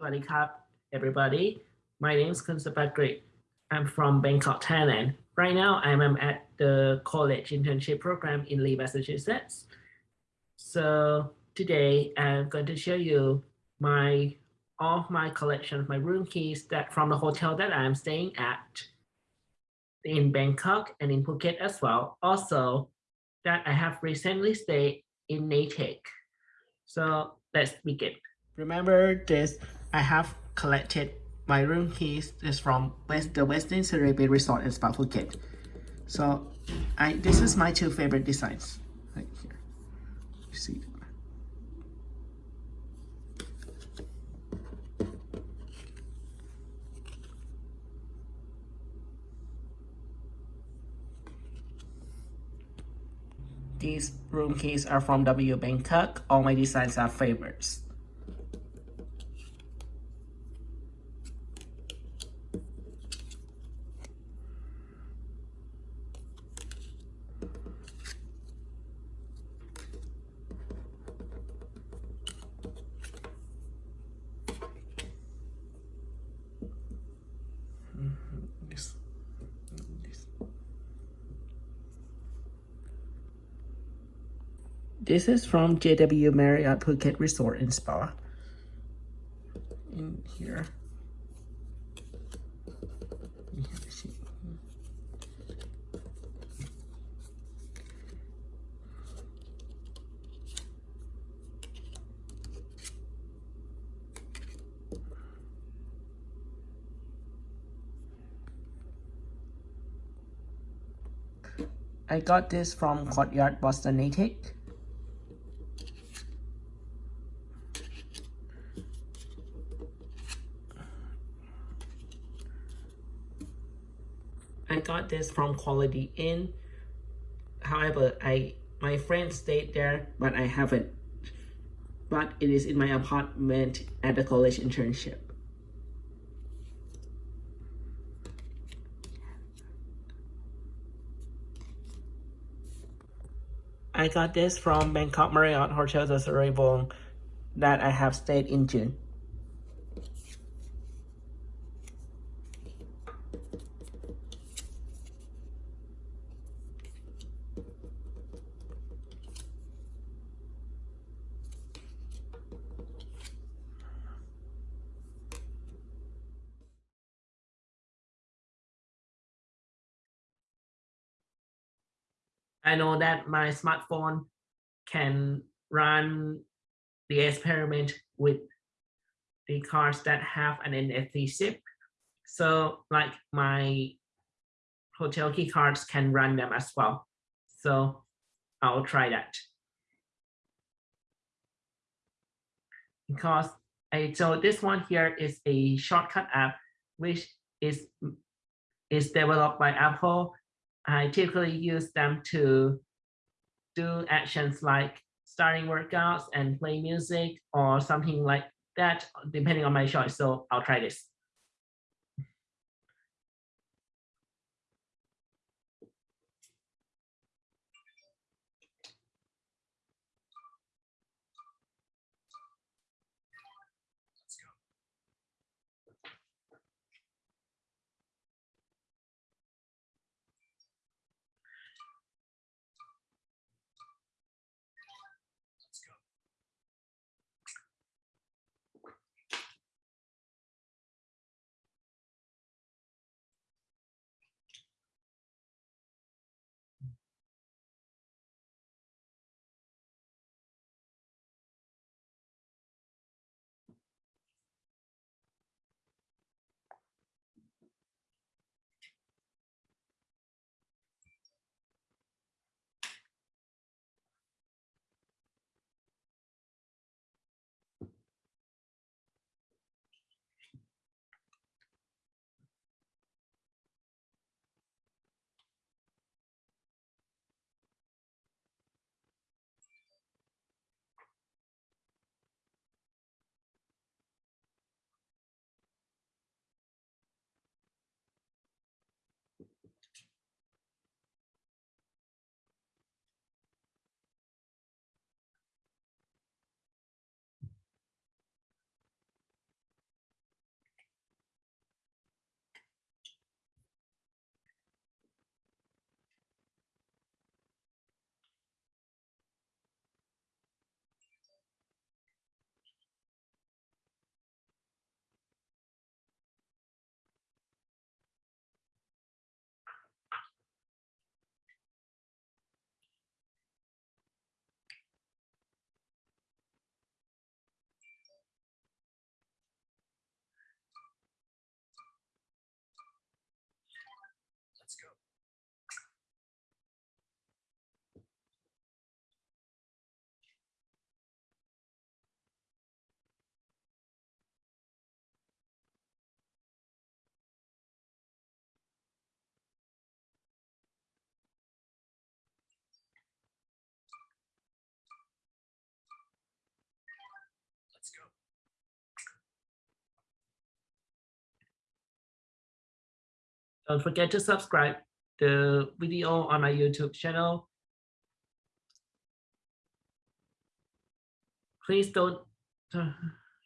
Krab, everybody. My name is Kun Sapakrit. I'm from Bangkok, Thailand. Right now, I'm at the college internship program in Lee, Massachusetts. So today, I'm going to show you my all of my collection of my room keys that from the hotel that I'm staying at in Bangkok and in Phuket as well. Also, that I have recently stayed in Natick. So let's begin. Remember this, I have collected my room keys is from West, the Westin Caribbean Resort in Spa Phuket. So I this is my two favorite designs right here. You see These room keys are from W Bangkok. All my designs are favorites. This, this. This is from JW Marriott Phuket Resort and Spa. In here. I got this from Courtyard Boston Natick. I got this from Quality Inn. However, I my friend stayed there, but I haven't. But it is in my apartment at the college internship. I got this from Bangkok Marriott Hotel the Surawongse that I have stayed in June. I know that my smartphone can run the experiment with the cards that have an NFC chip. So like my hotel key cards can run them as well. So I'll try that. Because I, so this one here is a shortcut app, which is, is developed by Apple I typically use them to do actions like starting workouts and play music or something like that, depending on my choice. So I'll try this. Don't forget to subscribe the video on my YouTube channel. Please don't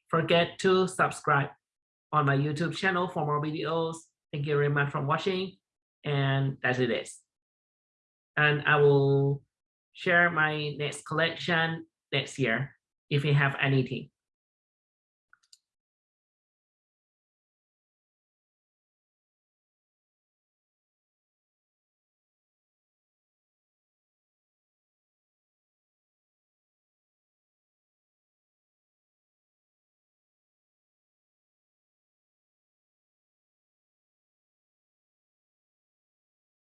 forget to subscribe on my YouTube channel for more videos. Thank you very much for watching. And that's it is. And I will share my next collection next year if we have anything.